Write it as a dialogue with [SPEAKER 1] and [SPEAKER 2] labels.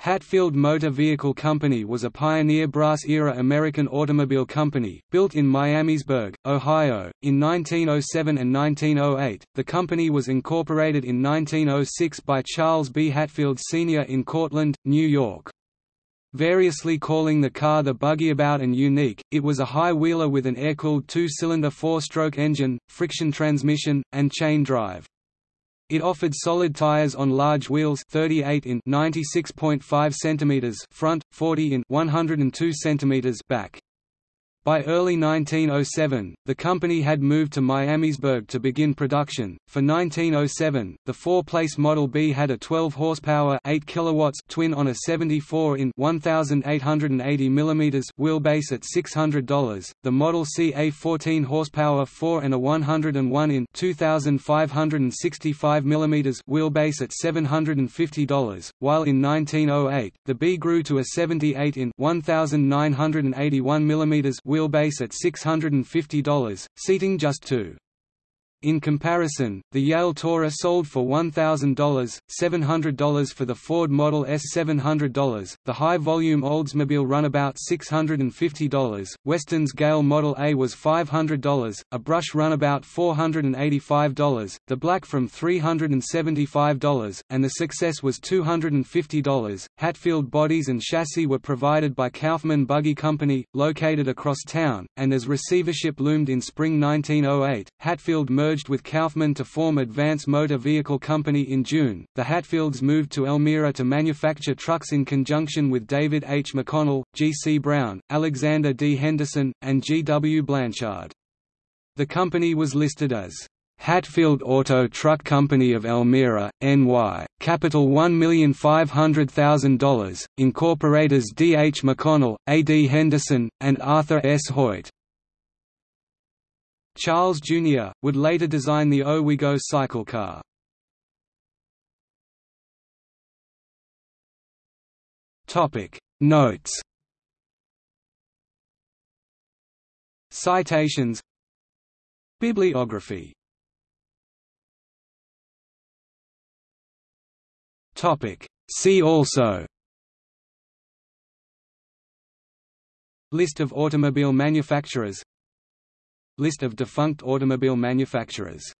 [SPEAKER 1] Hatfield Motor Vehicle Company was a pioneer brass-era American automobile company, built in Miamisburg, Ohio, in 1907 and 1908. The company was incorporated in 1906 by Charles B. Hatfield Sr. in Cortland, New York. Variously calling the car the Buggyabout and Unique, it was a high-wheeler with an air-cooled two-cylinder four-stroke engine, friction transmission, and chain drive. It offered solid tires on large wheels 38 in 96.5 cm front, 40 in 102 cm back. By early 1907, the company had moved to Miamisburg to begin production. For 1907, the four-place Model B had a 12 horsepower 8 kilowatts twin on a 74 in 1880 mm wheelbase at $600. The Model C a 14 horsepower 4 and a 101 in 2565 mm wheelbase at $750, while in 1908, the B grew to a 78 in 1981 mm wheelbase at $650, seating just two. In comparison, the Yale Tourer sold for $1,000, $700 for the Ford Model S $700, the high-volume Oldsmobile Runabout $650, Western's Gale Model A was $500, a Brush Runabout $485, the Black from $375, and the Success was $250. Hatfield bodies and chassis were provided by Kaufman Buggy Company, located across town, and as receivership loomed in spring 1908, Hatfield merged merged with Kaufman to form Advance Motor Vehicle Company in June. The Hatfields moved to Elmira to manufacture trucks in conjunction with David H. McConnell, G. C. Brown, Alexander D. Henderson, and G. W. Blanchard. The company was listed as Hatfield Auto Truck Company of Elmira, NY, capital $1,500,000, incorporators D. H. McConnell, A. D. Henderson, and Arthur S. Hoyt. Charles Jr., would later design the Owego cycle car. Notes Citations Bibliography See also List of automobile manufacturers List of defunct automobile manufacturers